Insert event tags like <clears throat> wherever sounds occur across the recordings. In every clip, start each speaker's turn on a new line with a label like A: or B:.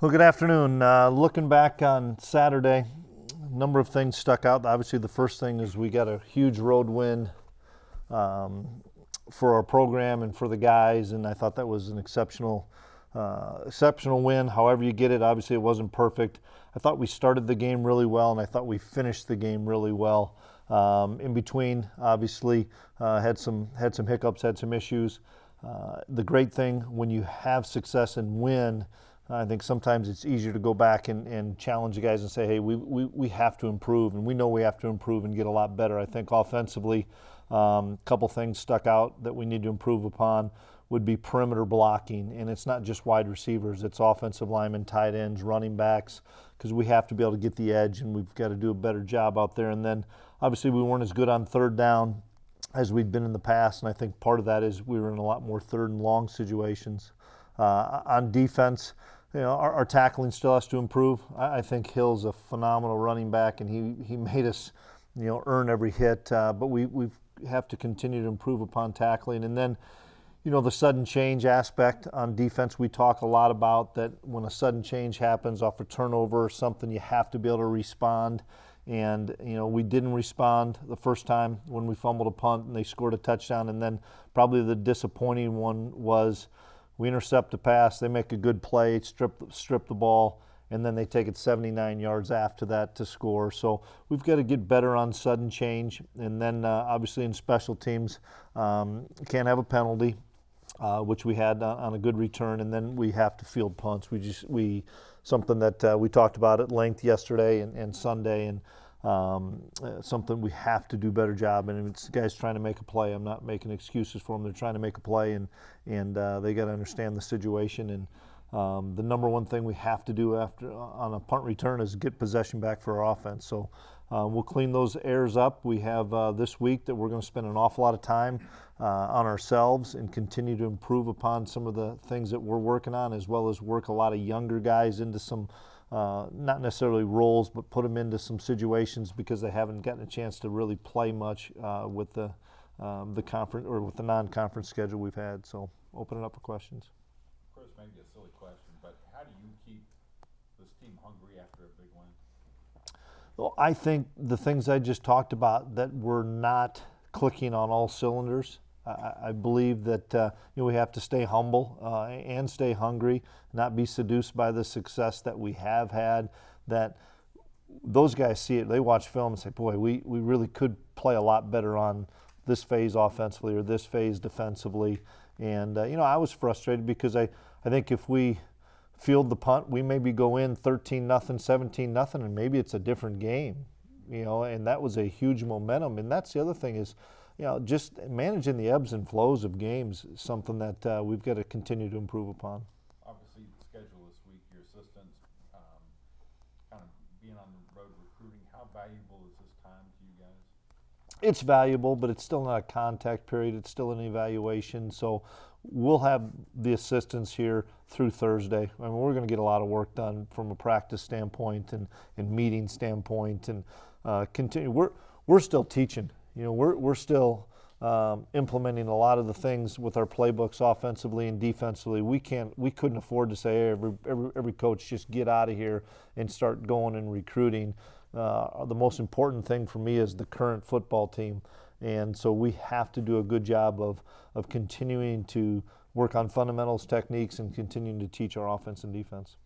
A: Well, good afternoon. Uh, looking back on Saturday, a number of things stuck out. Obviously, the first thing is we got a huge road win um, for our program and for the guys, and I thought that was an exceptional, uh, exceptional win. However you get it, obviously it wasn't perfect. I thought we started the game really well, and I thought we finished the game really well. Um, in between, obviously, uh, had some had some hiccups, had some issues. Uh, the great thing when you have success and win I think sometimes it's easier to go back and, and challenge the guys and say, hey, we, we, we have to improve, and we know we have to improve and get a lot better. I think offensively, a um, couple things stuck out that we need to improve upon would be perimeter blocking, and it's not just wide receivers, it's offensive linemen, tight ends, running backs, because we have to be able to get the edge, and we've got to do a better job out there. And then obviously we weren't as good on third down as we'd been in the past, and I think part of that is we were in a lot more third and long situations. Uh, on defense, you know, our, our, tackling still has to improve. I, I, think Hill's a phenomenal running back, and he, he <laughs> made us, you know, earn every hit. Uh, but we we have to continue to improve upon tackling, and then, you know, the sudden change aspect on defense. We talk a lot about that when a sudden change happens off a turnover or something, you have to be able to respond. And you know, we didn't respond the first time when we fumbled a punt and they scored a touchdown, and then probably the disappointing one was we intercept the pass, they make a good play, strip, strip the ball, and then they take it 79 yards after that to score. So we've got to get better on sudden change. And then uh, obviously in special teams, um, can't have a penalty, uh, which we had on a good return. And then we have to field punts. We just, we, something that uh, we talked about at length yesterday and, and Sunday. And um, uh, something we have to do better job. And it's guys trying to make a play. I'm not making excuses for them. They're trying to make a play, and and uh, they got to understand the situation. And um, the number one thing we have to do after on a punt return is get possession back for our offense. So. Uh, we'll clean those errors up. We have uh, this week that we're going to spend an awful lot of time uh, on ourselves and continue to improve upon some of the things that we're working on, as well as work a lot of younger guys into some uh, not necessarily roles, but put them into some situations because they haven't gotten a chance to really play much uh, with the um, the conference or with the non-conference schedule we've had. So open it up for questions.
B: Course, maybe a silly question, but how do you keep this team hungry after a big win?
A: Well, I think the things I just talked about that we're not clicking on all cylinders. I, believe that uh, you know, we have to stay humble uh, and stay hungry, not be seduced by the success that we have had. That those guys see it, they watch film and say, boy, we, we really could play a lot better on this phase offensively or this phase defensively. And, uh, you know, I was frustrated because I, I think if we field the punt, we maybe go in 13 nothing, 17 nothing, and maybe it's a different game, you know, and that was a huge momentum. And that's the other thing is, you know, just managing the ebbs and flows of games is something that uh, we've got to continue to improve upon.
B: Obviously, the schedule this week, your assistants um, kind of being on the road recruiting, how valuable is this time to you guys?
A: It's valuable, but it's still not a contact period. It's still an evaluation. So we'll have the assistants here through Thursday. I mean, we're going to get a lot of work done from a practice standpoint and, and meeting standpoint, and uh, continue. We're we're still teaching you know, we're, we're still um, implementing a lot of the things with our playbooks offensively and defensively. We can't, we couldn't afford to say hey, every, every, every coach just get out of here and start going and recruiting. Uh, the most important thing for me is the current football team. And so we have to do a good job of, of continuing to work on fundamentals, techniques, and continuing to teach our offense and defense.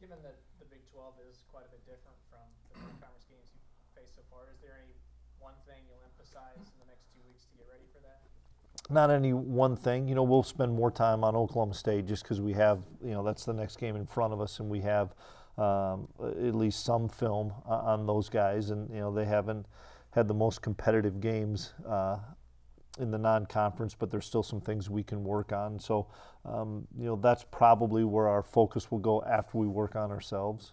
C: Given that the Big 12 is quite a bit different from the conference games you've faced so far, is there any one thing you'll emphasize in the next two weeks to get ready for that?
A: Not any one thing. You know, we'll spend more time on Oklahoma State just because we have, you know, that's the next game in front of us, and we have um, at least some film on those guys, and you know they haven't had the most competitive games uh, in the non-conference, but there's still some things we can work on. So, um, you know, that's probably where our focus will go after we work on ourselves.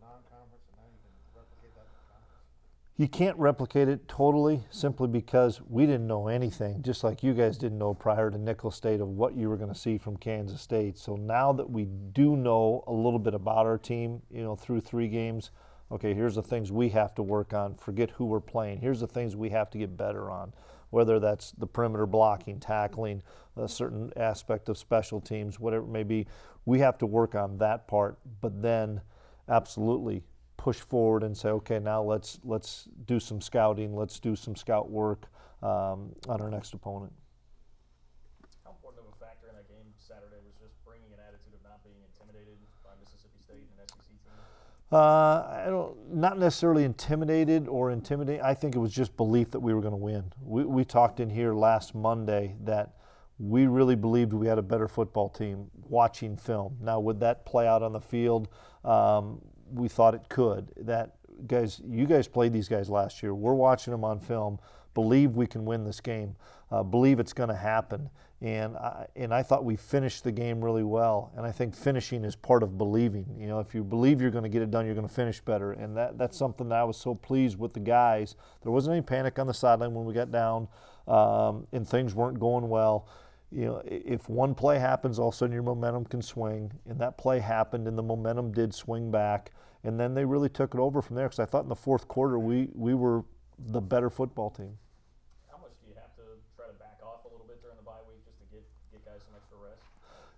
D: Non-conference, and now you can replicate that in conference?
A: You can't replicate it totally simply because we didn't know anything, just like you guys didn't know prior to Nicholls State of what you were going to see from Kansas State. So now that we do know a little bit about our team, you know, through three games, okay, here's the things we have to work on. Forget who we're playing. Here's the things we have to get better on, whether that's the perimeter blocking, tackling, a certain aspect of special teams, whatever it may be. We have to work on that part, but then absolutely push forward and say, okay, now let's let's do some scouting, let's do some scout work um, on our next opponent.
E: How important of a factor in that game Saturday was just bringing an attitude of not being intimidated by Mississippi State and an SEC team?
A: Uh, I don't, not necessarily intimidated or intimidating. I think it was just belief that we were going to win. We, we talked in here last Monday that we really believed we had a better football team watching film. Now, would that play out on the field? Um, we thought it could. That guys, you guys played these guys last year. We're watching them on film. Believe we can win this game. Uh, believe it's going to happen. And I, and I thought we finished the game really well. And I think finishing is part of believing. You know, if you believe you're going to get it done, you're going to finish better. And that that's something that I was so pleased with the guys. There wasn't any panic on the sideline when we got down, um, and things weren't going well you know, if one play happens, all of a sudden your momentum can swing. And that play happened, and the momentum did swing back. And then they really took it over from there because I thought in the fourth quarter we, we were the better football team.
E: How much do you have to try to back off a little bit during the bye week just to get, get guys some extra rest?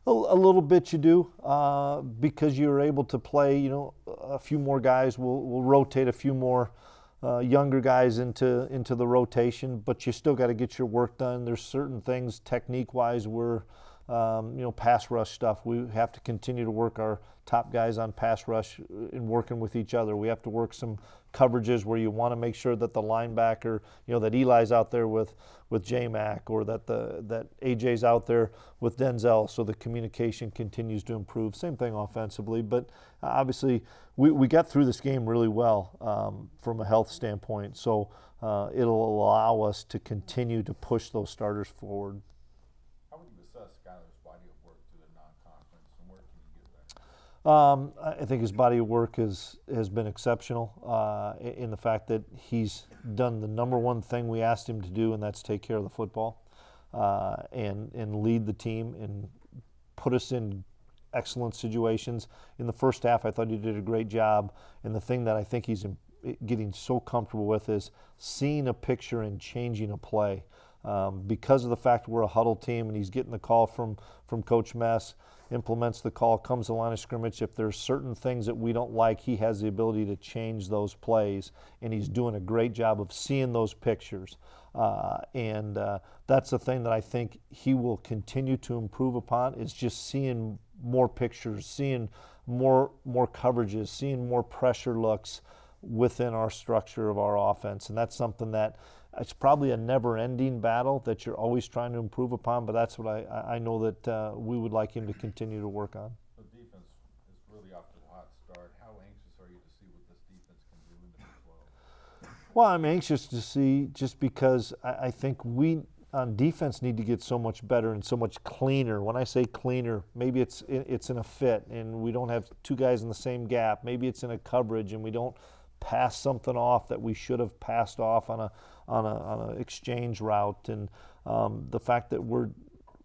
A: A, a little bit you do uh, because you're able to play, you know, a few more guys. We'll, we'll rotate a few more uh, younger guys into into the rotation, but you still got to get your work done. There's certain things technique wise we're um, you know pass rush stuff. We have to continue to work our top guys on pass rush and working with each other. We have to work some coverages where you want to make sure that the linebacker, you know, that Eli's out there with with J Mac or that the that AJ's out there with Denzel, so the communication continues to improve. Same thing offensively, but obviously we, we got through this game really well um, from a health standpoint. So uh, it'll allow us to continue to push those starters forward.
B: How would you assess Skylar's body of work through the non-conference, and where can you get better?
A: Um, I think his body of work is, has been exceptional uh, in the fact that he's done the number one thing we asked him to do, and that's take care of the football uh, and, and lead the team and put us in excellent situations. In the first half, I thought he did a great job. And the thing that I think he's getting so comfortable with is seeing a picture and changing a play. Um, because of the fact we're a huddle team and he's getting the call from, from Coach Mess, implements the call, comes the line of scrimmage. If there's certain things that we don't like, he has the ability to change those plays, and he's doing a great job of seeing those pictures. Uh, and uh, that's the thing that I think he will continue to improve upon is just seeing more pictures, seeing more more coverages, seeing more pressure looks within our structure of our offense, and that's something that it's probably a never-ending battle that you're always trying to improve upon. But that's what I I I know that uh, we would like him to continue to work on.
B: The defense is really off to a hot start. How anxious are you to see what this defense can do in the Big 12?
A: Well, I'm anxious to see just because I, I think we on defense need to get so much better and so much cleaner. When I say cleaner, maybe it's it- it's in a fit and we don't have two guys in the same gap. Maybe it's in a coverage and we don't pass something off that we should have passed off on a on a on an exchange route. And um, the fact that we're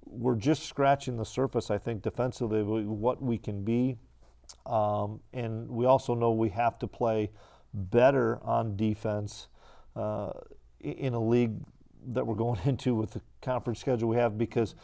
A: we're just scratching the surface, I think, defensively, what we can be. Um, and we also know we have to play better on defense uh, in a league that we're going <laughs> into with the conference schedule we have because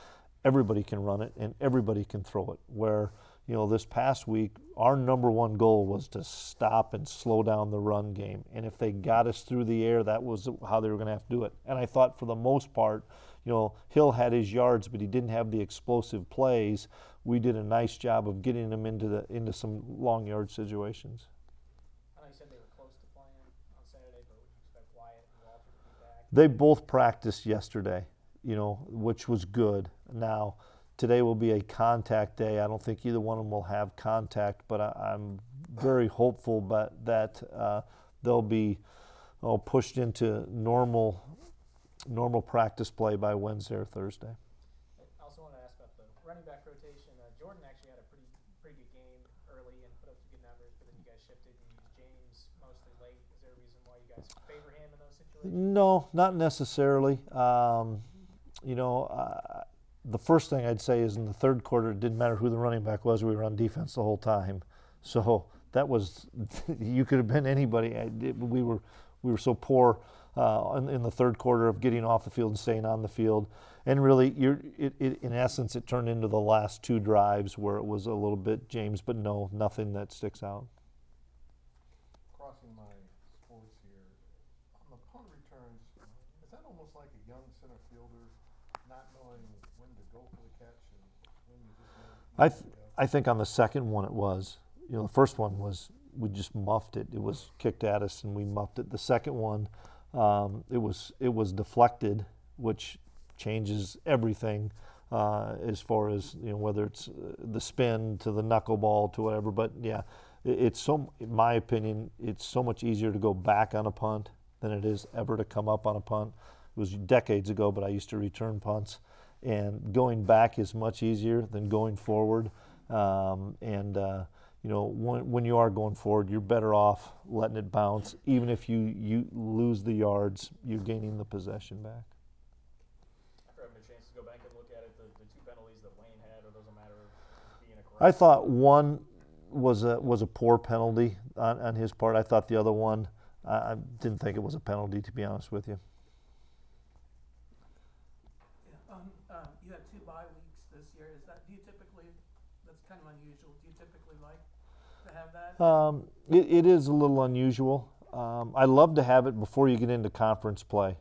A: everybody can run it and everybody can throw it. Where, you know, this past week, our number one goal was to stop and slow down the run game. And if they got us through the air, that was how they were going to have to do it. And I thought for the most part, you know, Hill had his yards, but he didn't have the explosive plays. We did a nice job of getting him into the into some long yard situations.
C: I know you said they were close to playing on Saturday, but would you expect Wyatt and Walter to be back?
A: They both practiced yesterday, you know, which was good. Now, today will be a contact day. I don't think either one of them will have contact, but I, I'm very hopeful but that uh, they'll be oh, pushed into normal normal practice play by Wednesday or Thursday.
C: I also want to ask about the running back rotation. Uh, Jordan actually had a pretty pretty good game early and put up some good numbers, but then you guys shifted and used James mostly late. Is there a reason why you guys favor him in those situations?
A: No, not necessarily. Um, you know, uh, the first thing I'd say is in the third quarter, it didn't matter who the running back was. We were on defense the whole time. So that was <laughs> you could have been anybody. We were we were so poor uh, in, in the third quarter of getting off the field and staying on the field, and really, it, it, in essence, it turned into the last two drives where it was a little bit James, but no, nothing that sticks out.
D: Crossing my sports here, on the punt returns, is that almost like a young center fielder not knowing when to go for the catch and when you just know?
A: I, th- I think on the second one it was. You know, the first one was we just muffed it. It was kicked at us and we muffed it. The second one, um, it was it was deflected, which changes everything uh, as far as you know whether it's uh, the spin to the knuckleball to whatever. But yeah, it, it's so in my opinion, it's so much easier to go back on a punt than it is ever to come up on a punt. It was decades ago, but I used to return punts and going back is much easier than going forward. Um, and uh, you know, when, when you are going forward, you're better off letting it bounce. Even if you, you lose the yards, you're gaining the possession back.
E: After having a chance to go back and look at it, the, the two penalties that Wayne had, are those a matter of just being a correct?
A: I thought one was a was a poor penalty on, on his part. I thought the other one, I, I didn't think it was a penalty, to be honest with you.
F: Yeah, um, um, you have two bye weeks this year, is that, do you typically, that's kind of unusual, do you typically like to have that?
A: Um, it, it is a little unusual. Um, I love to have it before you get into conference play.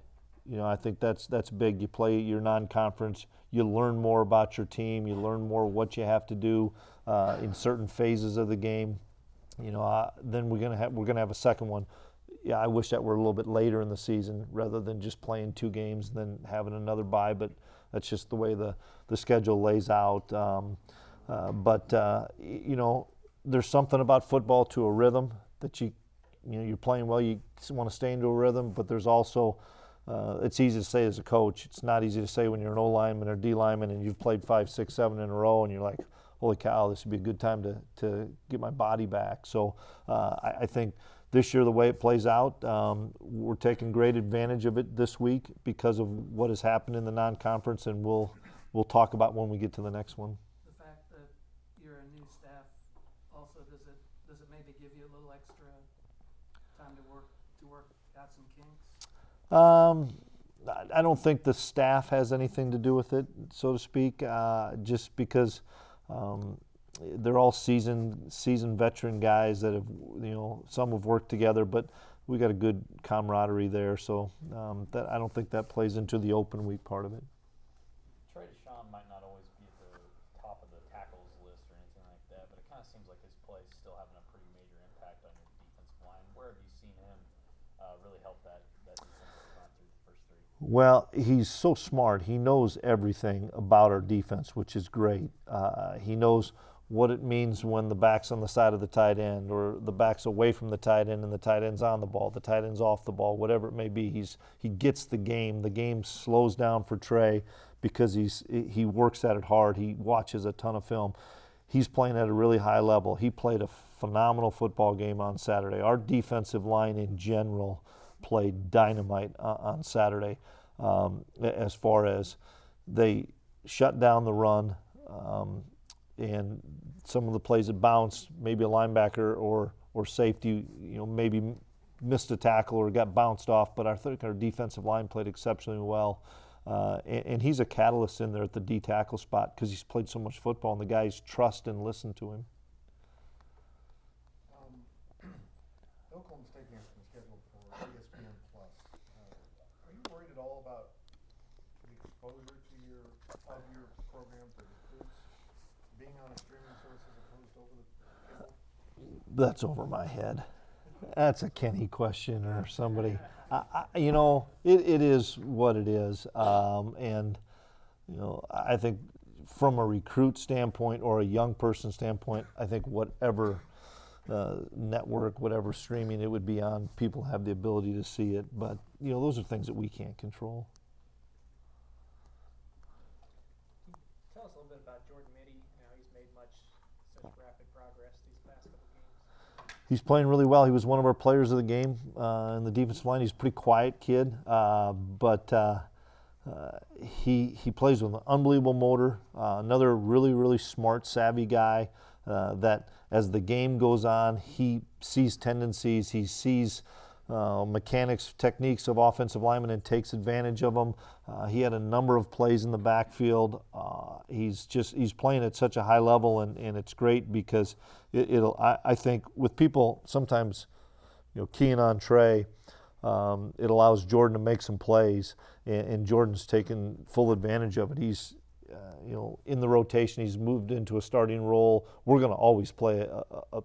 A: You know, I think that's that's big. You play your non-conference, you learn more about your team, you learn more what you have to do uh, in certain phases of the game. You know, uh, then we're gonna have we're gonna have a second one. Yeah, I wish that were a little bit later in the season rather than just playing two games and then having another bye. But that's just the way the the schedule lays out. Um, uh, but uh, you know, there's something about football to a rhythm that you you know you're playing well. You want to stay into a rhythm, but there's also uh, it's easy to say as a coach. It's not easy to say when you're an O lineman or D lineman and you've played five, six, seven in a row, and you're like, "Holy cow, this would be a good time to to get my body back." So uh, I, I think this year the way it plays out, um, we're taking great advantage of it this week because of what has happened in the non-conference, and we'll we'll talk about when we get to the next one.
F: The fact that you're a new staff, also, does it, does it maybe give you a little extra time to work, to work out some kinks?
A: Um, I- don't think the staff has anything to do with it, so to speak. Uh, just because um, they're all seasoned, seasoned veteran guys that have, you know, some have worked together, but we got a good camaraderie there. So um, that I don't think that plays into the open week part of it.
E: Trey Dishon might not always be at the top of the tackles list or anything like that, but it kind of seems like his play is still having a pretty major impact on your defensive line. Where have you seen him uh, really help that, that defensive front through the first three?
A: Well, he's so smart. He knows everything about our defense, which is great. Uh, he knows what it means when the back's on the side of the tight end or the back's away from the tight end and the tight end's on the ball, the tight end's off the ball, whatever it may be. He's he gets the game. The game slows down for Trey because he's he works at it hard. He watches a ton of film. He's playing at a really high level. He played a phenomenal football game on Saturday. Our defensive line in general played dynamite on Saturday um, as far as they shut down the run um, and some of the plays that bounced, maybe a linebacker or or safety, you know, maybe missed a tackle or got bounced off. But I think our defensive line played exceptionally well. Uh, and, and he's a catalyst in there at the D tackle spot because he's played so much football, and the guys trust and listen to him.
D: Um. <clears throat> Uh, Are you worried at all about the exposure to your, program
A: That's over my head. That's a Kenny question or somebody. I, I, you know, it, it is what it is. Um, and, you know, I think from a recruit standpoint or a young person standpoint, I think whatever uh, network, whatever streaming it would be on, people have the ability to see it. But, you know, those are things that we can't control.
C: Tell us a little bit about Jordan Mittie and how he's made much, such rapid progress these past couple games.
A: He's playing really well. He was one of our players of the game uh, in the defensive line. He's a pretty quiet kid, uh, but uh, uh, he he plays with an unbelievable motor. Uh, another really really smart, savvy guy. uh, that as the game goes on, he sees tendencies, he sees uh, mechanics, techniques of offensive linemen, and takes advantage of them. Uh, he had a number of plays in the backfield. Uh, he's just he's playing at such a high level, and, and it's great because it, will I, I think with people sometimes, you know, keying on Trey. Um, it allows Jordan to make some plays, and, and Jordan's taken full advantage of it. He's uh, you know, in the rotation. He's moved into a starting role. We're going to always play a, a, at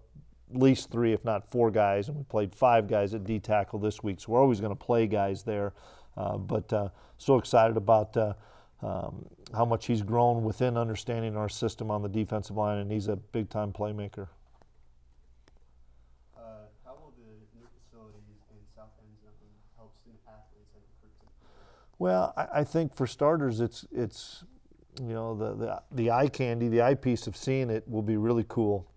A: least three, if not four guys, and we played five guys at D tackle this week. So we're always going to play guys there. Uh, but uh, so excited about uh, um, how much he's grown within understanding our system on the defensive line, and he's a big time playmaker.
G: Uh, how will the new facilities in South help student athletes and?
A: Well, I, I think for starters, it's it's you know the, the the eye candy, the eyepiece of seeing it will be really cool.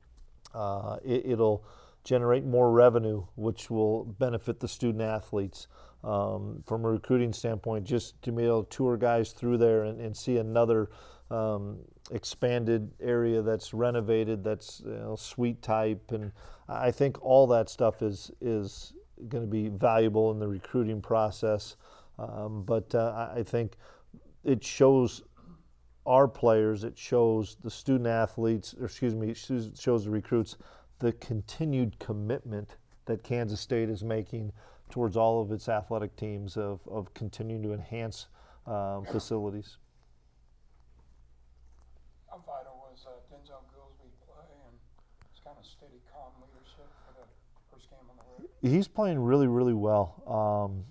A: Uh, it, it'll generate more revenue, which will benefit the student athletes. Um, from a recruiting standpoint, just to be able to tour guys through there and, and see another um, expanded area that's renovated, that's you know, suite type, and I think all that stuff is is going to be valuable in the recruiting process. Um, but uh, I think it shows our players, it shows the student athletes, or excuse me, it shows the recruits the continued commitment that Kansas State is making towards all of its athletic teams of, of continuing to enhance um, facilities.
H: How vital was uh, Denzel Goolsby play and his kind of steady, calm leadership for the first game on the road?
A: He's playing really, really well. Um,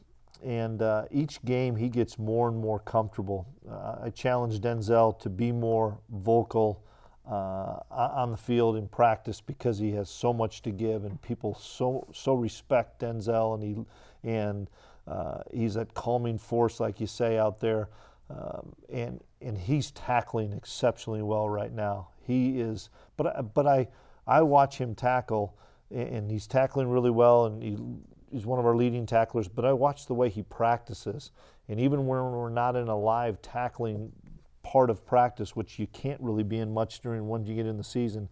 A: and uh, each game he gets more and more comfortable. Uh, I challenge Denzel to be more vocal uh, on the field in practice because he has so much to give, and people so so respect Denzel, and he and uh, he's that calming force, like you say out there, um, and and he's tackling exceptionally well right now. He is, but but I I watch him tackle, and he's tackling really well, and he he's one of our leading tacklers, but I watch the way he practices. And even when we're not in a live tackling part of practice, which you can't really be in much during once you get in the season,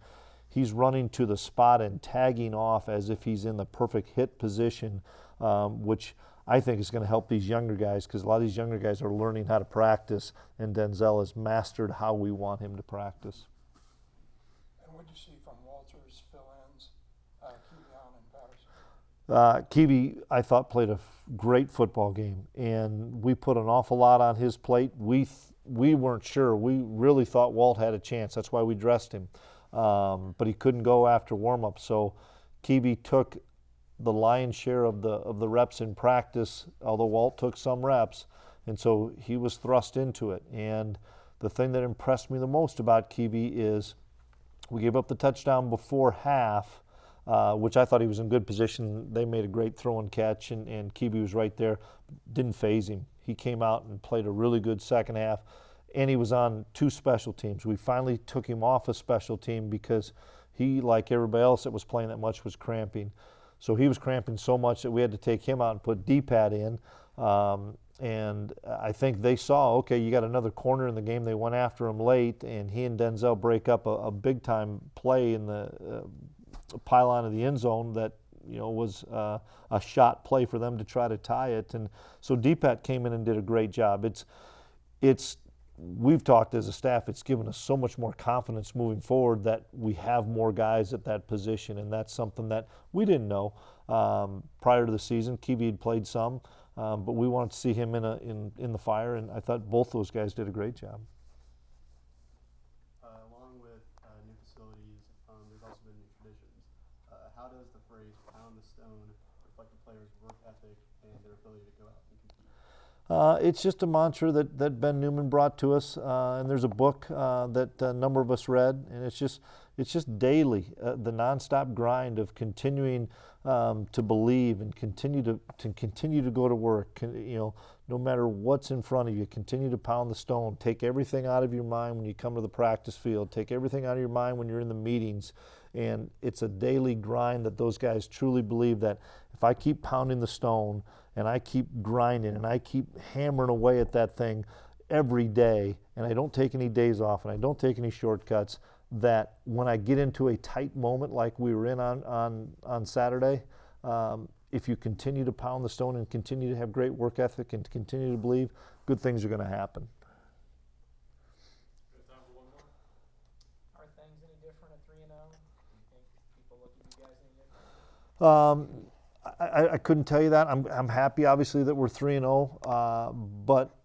A: he's running to the spot and tagging off as if he's in the perfect hit position, um, which I think is going to help these younger guys because a lot of these younger guys are learning how to practice, and Denzel has mastered how we want him to practice.
H: And what do you see from Walters, fill-ins, uh, Kevion, and Patterson?
A: Uh, Kiwi, I thought, played a great football game, and we put an awful lot on his plate. We we weren't sure. We really thought Walt had a chance. That's why we dressed him, um, but he couldn't go after warm up. So Kiwi took the lion's share of the of the reps in practice, although Walt took some reps, and so he was thrust into it. And the thing that impressed me the most about Kiwi is we gave up the touchdown before half uh, which I thought he was in good position. They made a great throw and catch, and, and Kiwi was right there. Didn't phase him. He came out and played a really good second half, and he was on two special teams. We finally took him off a special team because he, like everybody else that was playing that much, was cramping. So he was cramping so much that we had to take him out and put D-pad in. Um, and I think they saw, okay, you got another corner in the game. They went after him late, and he and Denzel break up a, a big time play in the uh, pylon of the end zone that you know was uh, a shot play for them to try to tie it. And so DPAT came in and did a great job. It's it's we've talked as a staff. It's given us so much more confidence moving forward that we have more guys at that position, and that's something that we didn't know um, prior to the season. Kiwi had played some. Um, but we wanted to see him in, a, in, in the fire, and I thought both those guys did a great job. Uh, it's just a mantra that, that Ben Newman brought to us, uh, and there's a book uh, that a number of us read, and it's just it's just daily uh, the nonstop grind of continuing um, to believe and continue to, to continue to go to work. You know, no matter what's in front of you, continue to pound the stone. Take everything out of your mind when you come to the practice field. Take everything out of your mind when you're in the meetings. And it's a daily grind that those guys truly believe that if I keep pounding the stone and I keep grinding and I keep hammering away at that thing every day and I don't take any days off and I don't take any shortcuts, that when I get into a tight moment like we were in on on on Saturday, um, if you continue to pound the stone and continue to have great work ethic and continue to believe, good things are going to happen.
C: Are things any different at three and oh? Do you think people look at you guys any different?
A: Um, I, I- couldn't tell you that. I'm, I'm happy, obviously, that we're three and zero. Uh, but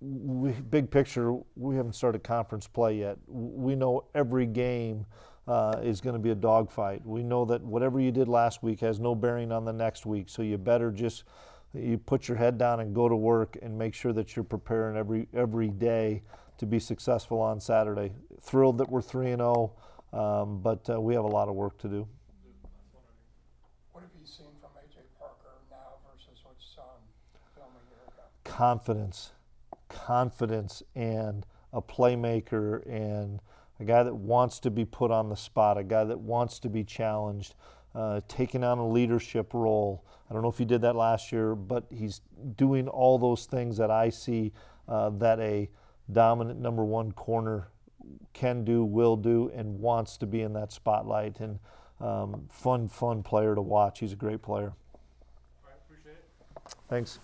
A: we, big picture, we haven't started conference play yet. We know every game uh, is going to be a dogfight. We know that whatever you did last week has no bearing on the next week. So you better just you put your head down and go to work and make sure that you're preparing every every day to be successful on Saturday. Thrilled that we're three and zero, um, but uh, we have a lot of work to do.
H: What have you seen from in film a year ago?
A: confidence, confidence, and a playmaker, and a guy that wants to be put on the spot, a guy that wants to be challenged, uh, taking on a leadership role. I don't know if he did that last year, but he's doing all those things that I see uh, that a dominant number one corner can do, will do, and wants to be in that spotlight. And um, fun, fun player to watch. He's a great player. Thanks.